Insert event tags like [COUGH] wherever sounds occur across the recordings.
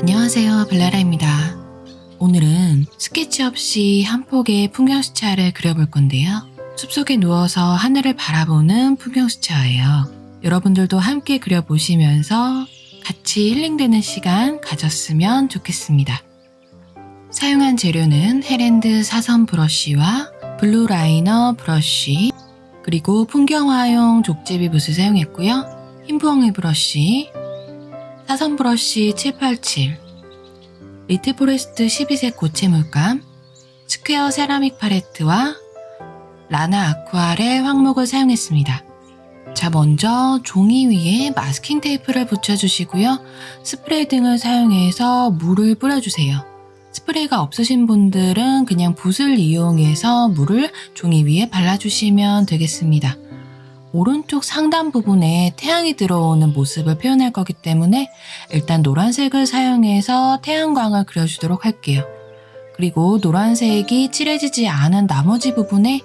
안녕하세요 블라라입니다. 오늘은 스케치 없이 한 폭의 풍경수채화를 그려볼 건데요. 숲속에 누워서 하늘을 바라보는 풍경수채화예요. 여러분들도 함께 그려보시면서 같이 힐링되는 시간 가졌으면 좋겠습니다. 사용한 재료는 헤랜드 사선 브러쉬와 블루 라이너 브러쉬 그리고 풍경화용 족제비 붓을 사용했고요. 흰부엉이 브러쉬, 사선 브러쉬 787, 리틀 포레스트 12색 고체 물감, 스퀘어 세라믹 팔레트와 라나 아쿠아렐 황목을 사용했습니다. 자, 먼저 종이 위에 마스킹 테이프를 붙여주시고요. 스프레이 등을 사용해서 물을 뿌려주세요. 스프레이가 없으신 분들은 그냥 붓을 이용해서 물을 종이 위에 발라주시면 되겠습니다. 오른쪽 상단 부분에 태양이 들어오는 모습을 표현할 거기 때문에 일단 노란색을 사용해서 태양광을 그려주도록 할게요. 그리고 노란색이 칠해지지 않은 나머지 부분에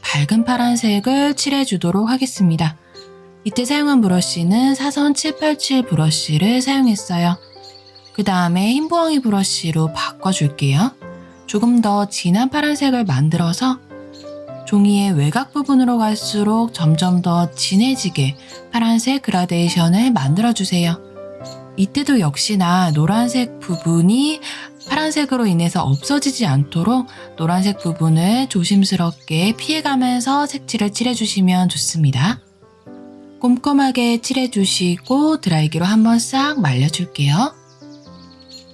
밝은 파란색을 칠해주도록 하겠습니다. 이때 사용한 브러쉬는 사선 787 브러쉬를 사용했어요. 그 다음에 흰부엉이 브러쉬로 바꿔줄게요. 조금 더 진한 파란색을 만들어서 종이의 외곽 부분으로 갈수록 점점 더 진해지게 파란색 그라데이션을 만들어주세요. 이때도 역시나 노란색 부분이 파란색으로 인해서 없어지지 않도록 노란색 부분을 조심스럽게 피해가면서 색칠을 칠해주시면 좋습니다. 꼼꼼하게 칠해주시고 드라이기로 한번 싹 말려줄게요.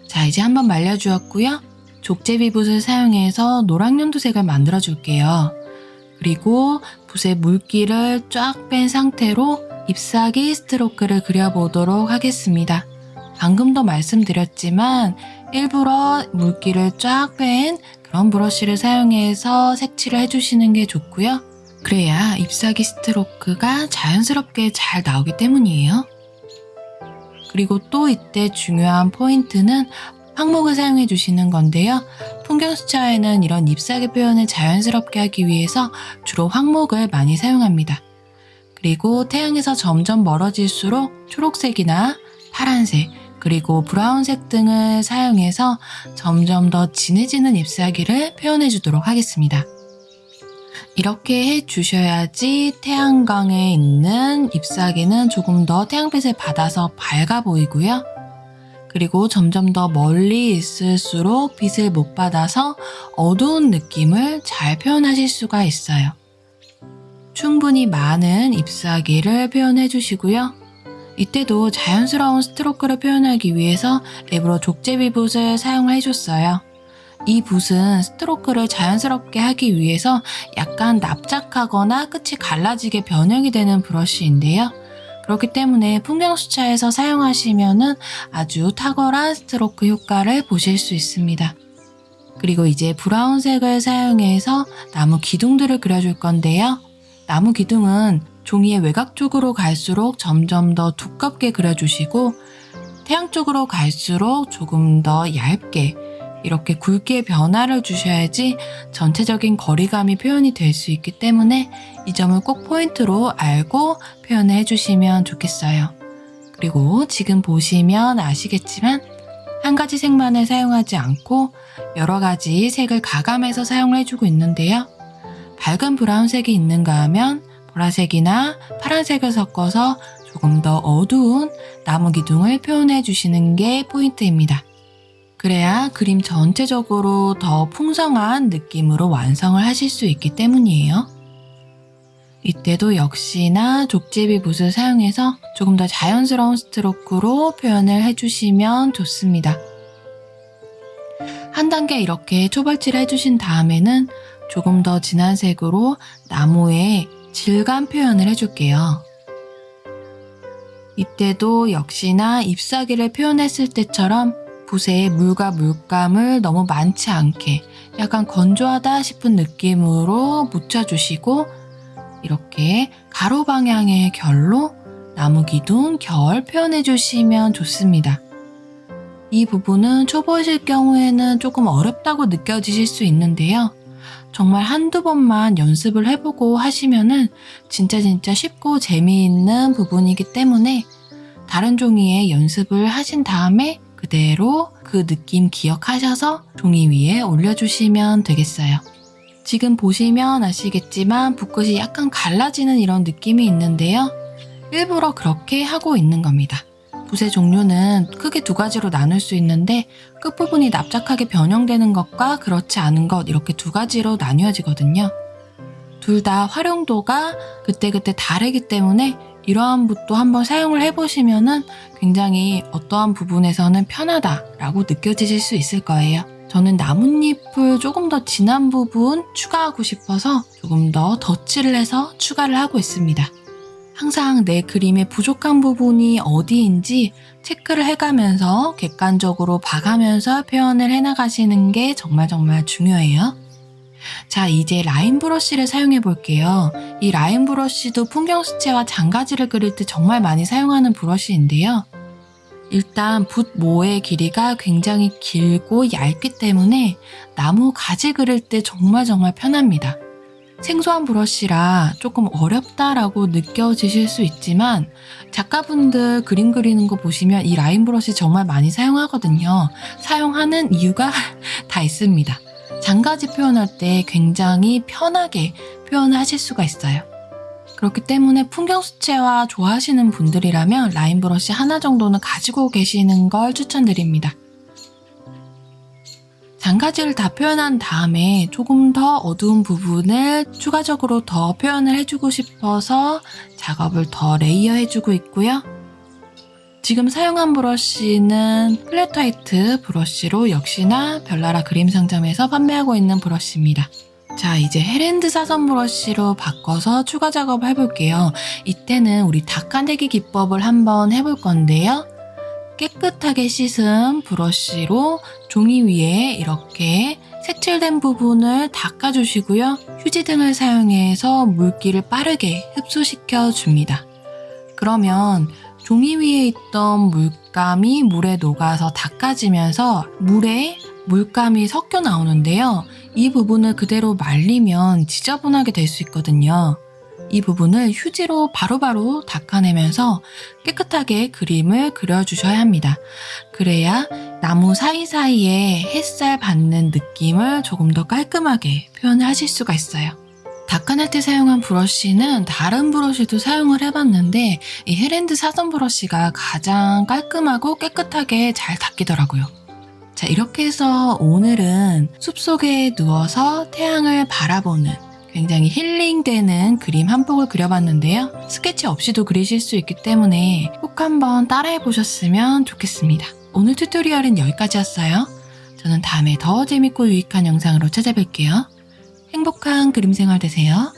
자 이제 한번 말려주었고요. 족제비 붓을 사용해서 노랑연두색을 만들어줄게요. 그리고 붓의 물기를 쫙 뺀 상태로 잎사귀 스트로크를 그려보도록 하겠습니다. 방금도 말씀드렸지만 일부러 물기를 쫙 뺀 그런 브러쉬를 사용해서 색칠을 해주시는 게 좋고요. 그래야 잎사귀 스트로크가 자연스럽게 잘 나오기 때문이에요. 그리고 또 이때 중요한 포인트는 항목을 사용해 주시는 건데요. 풍경 수차에는 이런 잎사귀 표현을 자연스럽게 하기 위해서 주로 황목을 많이 사용합니다. 그리고 태양에서 점점 멀어질수록 초록색이나 파란색, 그리고 브라운색 등을 사용해서 점점 더 진해지는 잎사귀를 표현해 주도록 하겠습니다. 이렇게 해 주셔야지 태양광에 있는 잎사귀는 조금 더 태양빛을 받아서 밝아 보이고요. 그리고 점점 더 멀리 있을수록 빛을 못 받아서 어두운 느낌을 잘 표현하실 수가 있어요. 충분히 많은 잎사귀를 표현해 주시고요. 이때도 자연스러운 스트로크를 표현하기 위해서 일부러 족제비 붓을 사용해 줬어요. 이 붓은 스트로크를 자연스럽게 하기 위해서 약간 납작하거나 끝이 갈라지게 변형이 되는 브러쉬인데요. 그렇기 때문에 풍경수차에서 사용하시면 아주 탁월한 스트로크 효과를 보실 수 있습니다. 그리고 이제 브라운색을 사용해서 나무 기둥들을 그려줄 건데요. 나무 기둥은 종이의 외곽 쪽으로 갈수록 점점 더 두껍게 그려주시고 태양 쪽으로 갈수록 조금 더 얇게 이렇게 굵게 변화를 주셔야지 전체적인 거리감이 표현이 될 수 있기 때문에 이 점을 꼭 포인트로 알고 표현을 해주시면 좋겠어요. 그리고 지금 보시면 아시겠지만 한 가지 색만을 사용하지 않고 여러 가지 색을 가감해서 사용을 해주고 있는데요. 밝은 브라운색이 있는가 하면 보라색이나 파란색을 섞어서 조금 더 어두운 나무 기둥을 표현해 주시는 게 포인트입니다. 그래야 그림 전체적으로 더 풍성한 느낌으로 완성을 하실 수 있기 때문이에요. 이때도 역시나 족제비 붓을 사용해서 조금 더 자연스러운 스트로크로 표현을 해주시면 좋습니다. 한 단계 이렇게 초벌칠을 해주신 다음에는 조금 더 진한 색으로 나무의 질감 표현을 해줄게요. 이때도 역시나 잎사귀를 표현했을 때처럼 붓에 물과 물감을 너무 많지 않게 약간 건조하다 싶은 느낌으로 묻혀주시고 이렇게 가로 방향의 결로 나무 기둥 결 표현해 주시면 좋습니다. 이 부분은 초보이실 경우에는 조금 어렵다고 느껴지실 수 있는데요. 정말 한두 번만 연습을 해보고 하시면은 진짜 진짜 쉽고 재미있는 부분이기 때문에 다른 종이에 연습을 하신 다음에 그대로 그 느낌 기억하셔서 종이 위에 올려주시면 되겠어요. 지금 보시면 아시겠지만 붓끝이 약간 갈라지는 이런 느낌이 있는데요. 일부러 그렇게 하고 있는 겁니다. 붓의 종류는 크게 두 가지로 나눌 수 있는데 끝부분이 납작하게 변형되는 것과 그렇지 않은 것 이렇게 두 가지로 나뉘어지거든요. 둘 다 활용도가 그때그때 다르기 때문에 이러한 붓도 한번 사용을 해보시면 은 굉장히 어떠한 부분에서는 편하다라고 느껴지실 수 있을 거예요. 저는 나뭇잎을 조금 더 진한 부분 추가하고 싶어서 조금 더 덧칠을 해서 추가를 하고 있습니다. 항상 내 그림의 부족한 부분이 어디인지 체크를 해가면서 객관적으로 봐가면서 표현을 해나가시는 게 정말 정말 중요해요. 자, 이제 라인 브러쉬를 사용해 볼게요. 이 라인 브러쉬도 풍경 수채와 장가지를 그릴 때 정말 많이 사용하는 브러쉬인데요. 일단 붓 모의 길이가 굉장히 길고 얇기 때문에 나무 가지 그릴 때 정말 정말 편합니다. 생소한 브러쉬라 조금 어렵다라고 느껴지실 수 있지만 작가분들 그림 그리는 거 보시면 이 라인 브러쉬 정말 많이 사용하거든요. 사용하는 이유가 [LAUGHS] 다 있습니다. 장가지 표현할 때 굉장히 편하게 표현을 하실 수가 있어요. 그렇기 때문에 풍경 수채화 좋아하시는 분들이라면 라인 브러쉬 하나 정도는 가지고 계시는 걸 추천드립니다. 잔가지를 다 표현한 다음에 조금 더 어두운 부분을 추가적으로 더 표현을 해주고 싶어서 작업을 더 layer 해주고 있고요. 지금 사용한 브러쉬는 플랫 화이트 브러쉬로 역시나 별나라 그림 상점에서 판매하고 있는 브러쉬입니다. 자, 이제 헤랜드 사선 브러쉬로 바꿔서 추가 작업을 해볼게요. 이때는 우리 닭간대기 기법을 한번 해볼 건데요. 깨끗하게 씻은 브러쉬로 종이 위에 이렇게 색칠된 부분을 닦아주시고요. 휴지 등을 사용해서 물기를 빠르게 흡수시켜 줍니다. 그러면 종이 위에 있던 물감이 물에 녹아서 닦아지면서 물에 물감이 섞여 나오는데요. 이 부분을 그대로 말리면 지저분하게 될 수 있거든요. 이 부분을 휴지로 바로바로 닦아내면서 깨끗하게 그림을 그려주셔야 합니다. 그래야 나무 사이사이에 햇살 받는 느낌을 조금 더 깔끔하게 표현을 하실 수가 있어요. 닦아낼 때 사용한 브러쉬는 다른 브러쉬도 사용을 해봤는데 이 헤랜드 사선 브러쉬가 가장 깔끔하고 깨끗하게 잘 닦이더라고요. 자 이렇게 해서 오늘은 숲속에 누워서 태양을 바라보는 굉장히 힐링되는 그림 한 폭을 그려봤는데요. 스케치 없이도 그리실 수 있기 때문에 꼭 한번 따라해 보셨으면 좋겠습니다. 오늘 튜토리얼은 여기까지였어요. 저는 다음에 더 재밌고 유익한 영상으로 찾아뵐게요. 행복한 그림 생활 되세요.